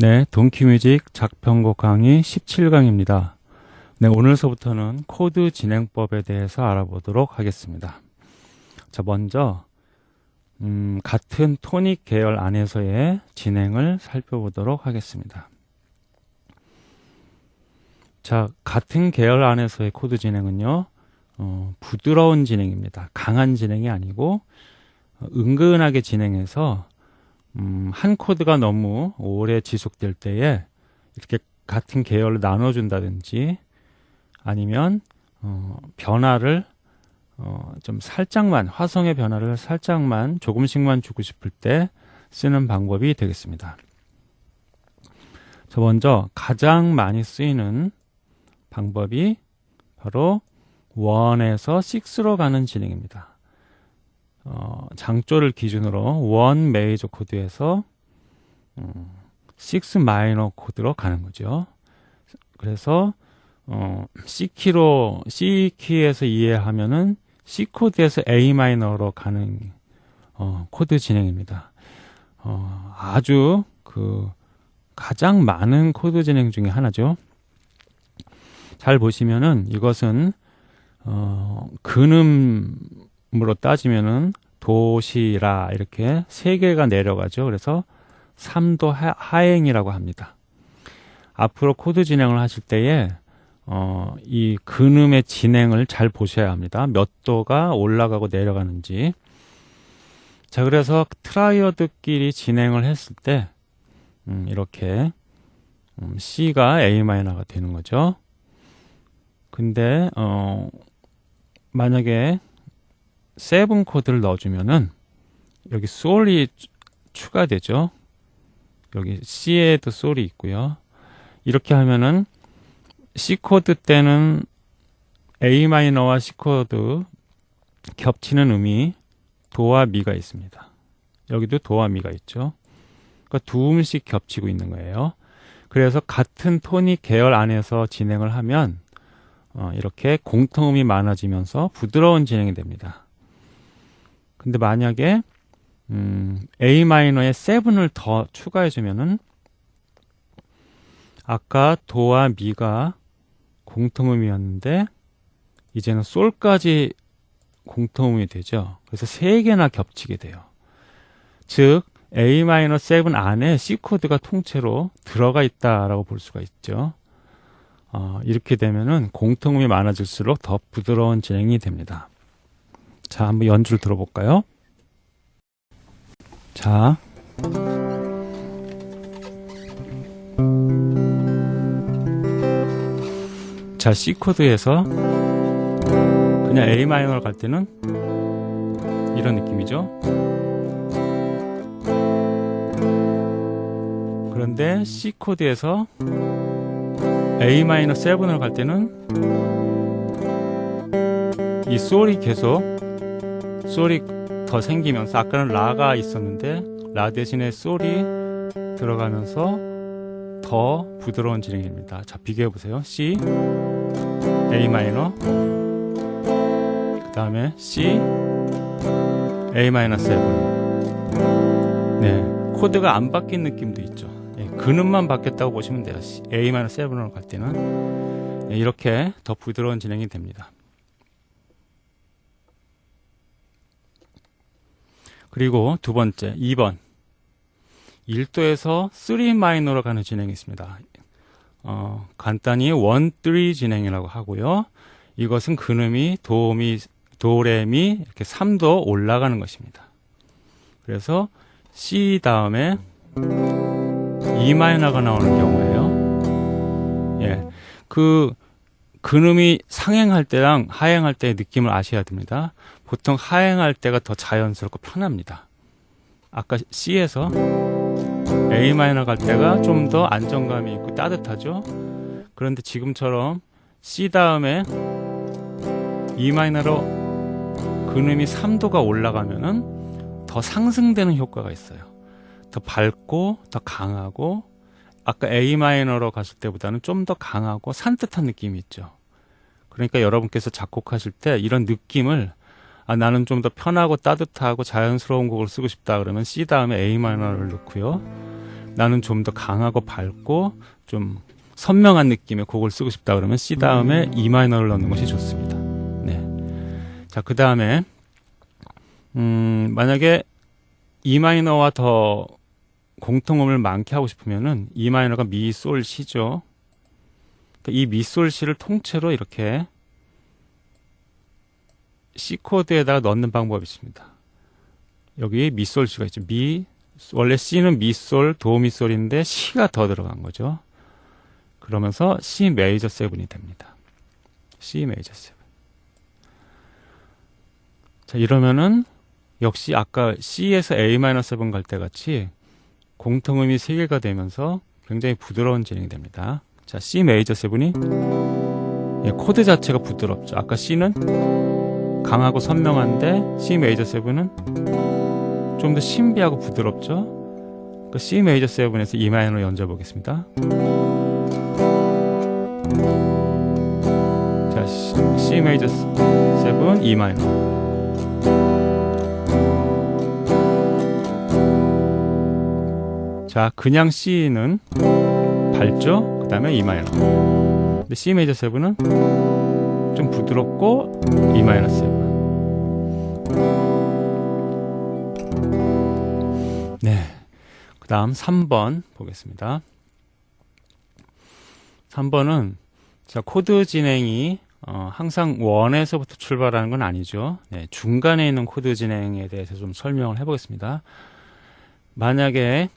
네, 동키뮤직 작편곡 강의 17강입니다. 네, 오늘서부터는 코드 진행법에 대해서 알아보도록 하겠습니다. 자, 먼저 음, 같은 토닉 계열 안에서의 진행을 살펴보도록 하겠습니다. 자, 같은 계열 안에서의 코드 진행은요, 어, 부드러운 진행입니다. 강한 진행이 아니고 어, 은근하게 진행해서 음, 한 코드가 너무 오래 지속될 때에 이렇게 같은 계열로 나눠준다든지 아니면 어, 변화를 어, 좀 살짝만 화성의 변화를 살짝만 조금씩만 주고 싶을 때 쓰는 방법이 되겠습니다. 자 먼저 가장 많이 쓰이는 방법이 바로 1에서 6로 가는 진행입니다. 어, 장조를 기준으로 one 메이저 코드에서 음, 6 마이너 코드로 가는 거죠. 그래서 어, C 키로 C 키에서 이해하면은 C 코드에서 A 마이너로 가는 어, 코드 진행입니다. 어, 아주 그 가장 많은 코드 진행 중에 하나죠. 잘 보시면은 이것은 어, 근음 으로 따지면은 도시라 이렇게 세 개가 내려가죠. 그래서 3도 하, 행이라고 합니다. 앞으로 코드 진행을 하실 때에 어, 이 근음의 진행을 잘 보셔야 합니다. 몇 도가 올라가고 내려가는지. 자, 그래서 triad끼리 진행을 했을 때, 음, 이렇게, 음, C가 A 마이너가 되는 거죠. 근데, 어, 만약에 seven 코드를 넣어주면은 여기 솔이 추가되죠. 여기 C에도 솔이 있고요. 이렇게 하면은 C 코드 때는 A 마이너와 C 코드 겹치는 음이 도와 미가 있습니다. 여기도 도와 미가 있죠. 그러니까 두 음씩 겹치고 있는 거예요. 그래서 같은 토닉 계열 안에서 진행을 하면 어, 이렇게 공통음이 많아지면서 부드러운 진행이 됩니다. 근데 만약에 음, A 마이너에 7을 더 추가해 주면은 아까 도와 미가 공통음이었는데 이제는 솔까지 공통음이 되죠. 그래서 세 개나 겹치게 돼요. 즉 A-7 안에 C 코드가 통째로 들어가 있다라고 볼 수가 있죠. 어, 이렇게 되면은 공통음이 많아질수록 더 부드러운 진행이 됩니다. 자, 한번 연주를 들어볼까요? 자. 자, C 코드에서 그냥 A 마이너를 갈 때는 이런 느낌이죠. 그런데 C 코드에서 A 마이너 7을 갈 때는 이 솔이 계속 솔이 더 생기면서 아까는 라가 있었는데 라 대신에 솔이 들어가면서 더 부드러운 진행입니다. 자 비교해 보세요. C, A 마이너, 그 다음에 C, A 마이너 7. 네, 코드가 안 바뀐 느낌도 있죠. 네, 근음만 바뀌었다고 보시면 돼요. A 마이너 7으로 갈 때는 네, 이렇게 더 부드러운 진행이 됩니다. 그리고 두 번째, 2번. 1도에서 3 마이너로 가는 진행이 있습니다. 어, 간단히 1, 3 진행이라고 하고요. 이것은 근음이 도미, 도레미 이렇게 3도 올라가는 것입니다. 그래서 C 다음에 E 마이너가 나오는 경우에요. 예. 그 근음이 상행할 때랑 하행할 때의 느낌을 아셔야 됩니다. 보통 하행할 때가 더 자연스럽고 편합니다. 아까 C에서 A 마이너 갈 때가 좀 더 안정감이 있고 따뜻하죠. 그런데 지금처럼 C 다음에 E 마이너로 근음이 3도가 올라가면은 더 상승되는 효과가 있어요. 더 밝고 더 강하고 아까 A 마이너로 갔을 때보다는 좀 더 강하고 산뜻한 느낌이 있죠. 그러니까 여러분께서 작곡하실 때 이런 느낌을 아, 나는 좀 더 편하고 따뜻하고 자연스러운 곡을 쓰고 싶다 그러면 C 다음에 A 마이너를 넣고요. 나는 좀 더 강하고 밝고 좀 선명한 느낌의 곡을 쓰고 싶다 그러면 C 다음에 E 마이너를 넣는 것이 좋습니다. 네. 자, 그 다음에, 음, 만약에 E 마이너와 더 공통음을 많게 하고 싶으면은 E 마이너가 미, 솔, 시죠. 그러니까 이 미, 솔, 시를 통째로 이렇게 C 코드에다가 넣는 방법이 있습니다. 여기 미, 솔, 시가 있죠. 미, 원래 C는 미, 솔, 도, 미, 솔인데 시가 더 들어간 거죠. 그러면서 C 메이저 세븐이 됩니다. C 메이저 세븐. 자, 이러면은 역시 아까 C에서 A 마이너 seven 갈때 같이 공통음이 세 개가 되면서 굉장히 부드러운 진행이 됩니다. 자, C 메이저 seven이 예, 코드 자체가 부드럽죠. 아까 C는 강하고 선명한데 C 메이저 seven은 좀 더 신비하고 부드럽죠. 그 C 메이저 seven에서 E 마이너로 연주해 보겠습니다. 자, C, 메이저 seven, E 마이너. 자, 그냥 C는 밝죠? 그 다음에 E 마이너. 근데 C 메이저 seven은 좀 부드럽고 E 마이너 seven. 네. 그 다음 3번 보겠습니다. 3번은 자, 코드 진행이 어, 항상 one에서부터 출발하는 건 아니죠. 네, 중간에 있는 코드 진행에 대해서 좀 설명을 해보겠습니다. 만약에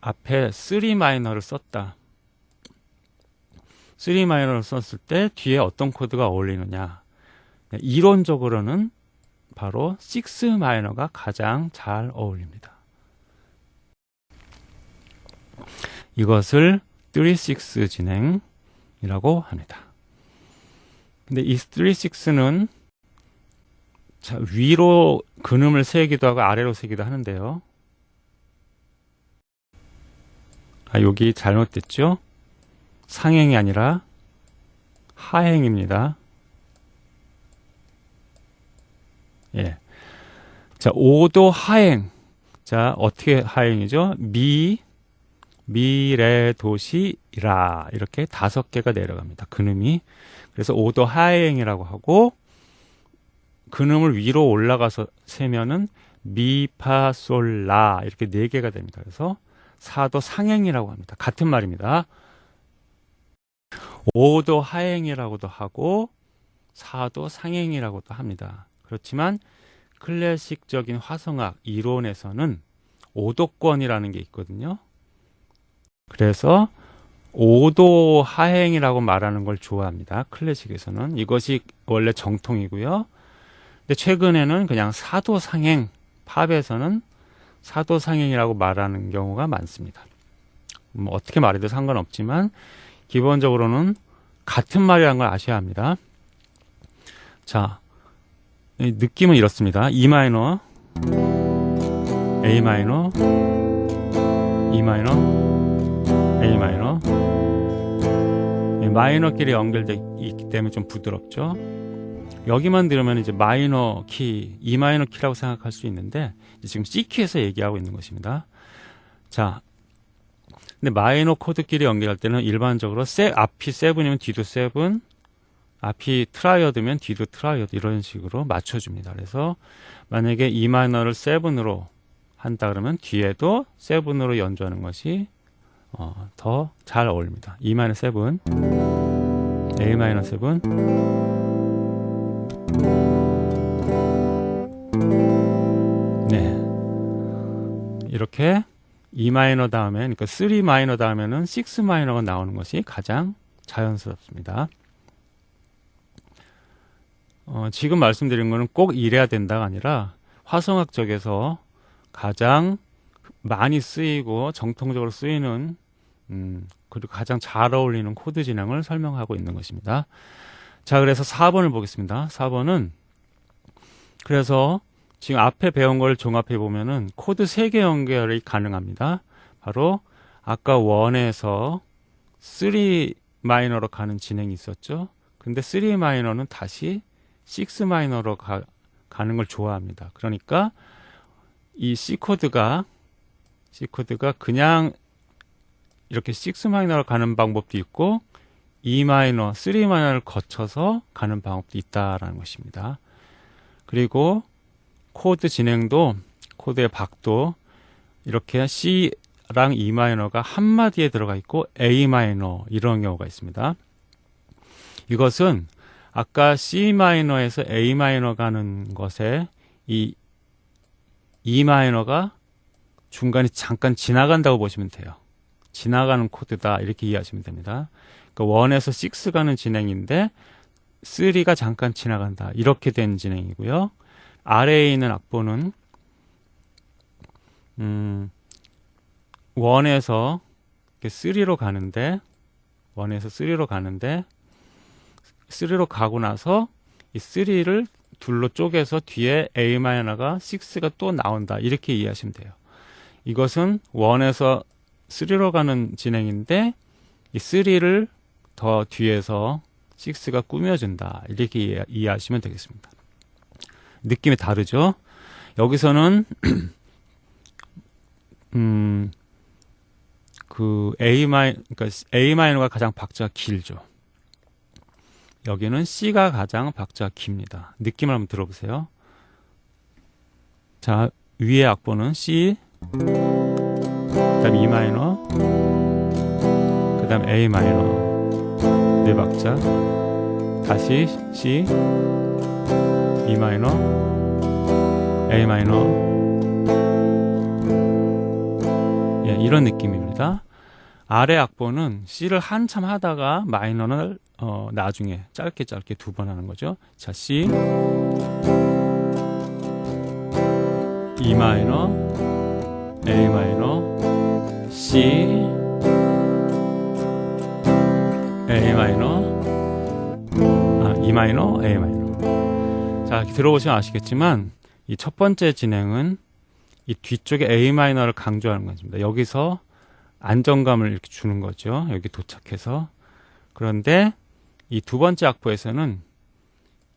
앞에 3 마이너를 썼다. 3 마이너를 썼을 때 뒤에 어떤 코드가 어울리느냐. 네, 이론적으로는 바로 6 마이너가 가장 잘 어울립니다. 이것을 3-6 진행이라고 합니다. 근데 이 3-6는 위로 근음을 세기도 하고 아래로 세기도 하는데요. 아, 여기 잘못됐죠? 상행이 아니라 하행입니다. 예. 자, 5도 하행. 자, 어떻게 하행이죠? 미, 미, 레, 도, 시, 라. 이렇게 다섯 개가 내려갑니다. 근음이. 그래서 5도 하행이라고 하고, 근음을 위로 올라가서 세면은 미, 파, 솔, 라. 이렇게 네 개가 됩니다. 그래서 사도 상행이라고 합니다. 같은 말입니다. 5도 하행이라고도 하고 사도 상행이라고도 합니다. 그렇지만 클래식적인 화성학 이론에서는 5도권이라는 게 있거든요. 그래서 5도 하행이라고 말하는 걸 좋아합니다. 클래식에서는 이것이 원래 정통이고요. 근데 최근에는 그냥 사도 상행 팝에서는 사도 상행이라고 말하는 경우가 많습니다. 뭐 어떻게 말해도 상관없지만 기본적으로는 같은 말이라는 걸 아셔야 합니다. 자, 느낌은 이렇습니다. E 마이너, A 마이너, E 마이너, A 마이너. 마이너끼리 연결되어 있기 때문에 좀 부드럽죠. 여기만 들으면 이제 마이너 키, E 마이너 키라고 생각할 수 있는데 지금 C 키에서 얘기하고 있는 것입니다. 자, 근데 마이너 코드끼리 연결할 때는 일반적으로 세, 앞이 seven이면 뒤도 seven, 앞이 triad면 뒤도 triad 이런 식으로 맞춰줍니다. 그래서 만약에 E 마이너를 seven으로 한다 그러면 뒤에도 seven으로 연주하는 것이 어, 더 잘 어울립니다. E 마이너 seven, A 마이너 seven. 네. 이렇게 E 마이너 다음에, 그러니까 3 마이너 다음에는 6 마이너가 나오는 것이 가장 자연스럽습니다. 어, 지금 말씀드린 거는 꼭 이래야 된다가 아니라 화성학 적에서 가장 많이 쓰이고 정통적으로 쓰이는 음, 그리고 가장 잘 어울리는 코드 진행을 설명하고 있는 것입니다. 자, 그래서 4번을 보겠습니다. 4번은 그래서 지금 앞에 배운 걸 종합해 보면은 코드 3개 연결이 가능합니다. 바로 아까 1에서 3 마이너로 가는 진행이 있었죠. 근데 3 마이너는 다시 6 마이너로 가, 가는 걸 좋아합니다. 그러니까 이 C 코드가 C 코드가 그냥 이렇게 6 마이너로 가는 방법도 있고 E 마이너, 3 마이너를 거쳐서 가는 방법도 있다라는 것입니다. 그리고 코드 진행도 코드의 박도 이렇게 C랑 E 마이너가 한 마디에 들어가 있고 A 마이너 이런 경우가 있습니다. 이것은 아까 C 마이너에서 A 마이너 가는 것에 이 E 마이너가 중간에 잠깐 지나간다고 보시면 돼요. 지나가는 코드다 이렇게 이해하시면 됩니다. 그러니까 1에서 6 가는 진행인데 3가 잠깐 지나간다 이렇게 된 진행이고요. 아래에 있는 악보는 음 1에서 3로 가는데 1에서 3로 가는데 3로 가고 나서 이 3를 둘로 쪼개서 뒤에 A 마이너가 6가 또 나온다. 이렇게 이해하시면 돼요. 이것은 1에서 3로 가는 진행인데 이 3를 더 뒤에서 6가 꾸며준다. 이렇게 이해, 이해하시면 되겠습니다. 느낌이 다르죠? 여기서는 음, 그 A 마이 그러니까 A 마이너가 가장 박자가 길죠. 여기는 C가 가장 박자가 깁니다. 느낌을 한번 들어보세요. 자, 위에 악보는 C, 그 다음 E 마이너, 그 다음 A 마이너, 네 박자, 다시 C, E 마이너, A 마이너, 예, 이런 느낌입니다. 아래 악보는 C를 한참 하다가 마이너를 어, 나중에 짧게 짧게 두 번 하는 거죠. 자, C. E 마이너 A 마이너 C. A 마이너 아, E 마이너 A 마이너 자, 들어보시면 아시겠지만 이 첫 번째 진행은 이 뒤쪽에 A 마이너를 강조하는 것입니다. 여기서 안정감을 이렇게 주는 거죠. 여기 도착해서 그런데 이 두 번째 악보에서는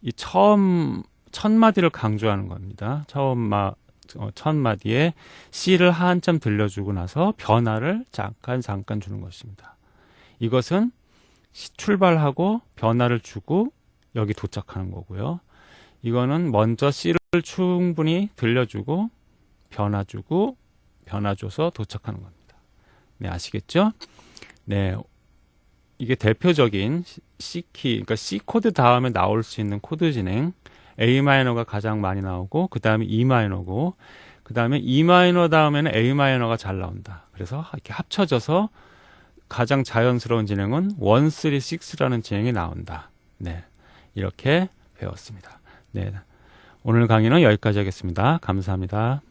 이 처음 첫 마디를 강조하는 겁니다. 처음 마, 어, 첫 마디에 C를 한참 들려주고 나서 변화를 잠깐 잠깐 주는 것입니다. 이것은 출발하고 변화를 주고 여기 도착하는 거고요. 이거는 먼저 C를 충분히 들려주고 변화 주고 변화 줘서 도착하는 겁니다. 네, 아시겠죠? 네. 이게 대표적인 C키, 그러니까 C 코드 다음에 나올 수 있는 코드 진행. A 마이너가 가장 많이 나오고, 그 다음에 E 마이너고, 그 다음에 E 마이너 다음에는 A 마이너가 잘 나온다. 그래서 이렇게 합쳐져서 가장 자연스러운 진행은 1, 3, 6라는 진행이 나온다. 네. 이렇게 배웠습니다. 네. 오늘 강의는 여기까지 하겠습니다. 감사합니다.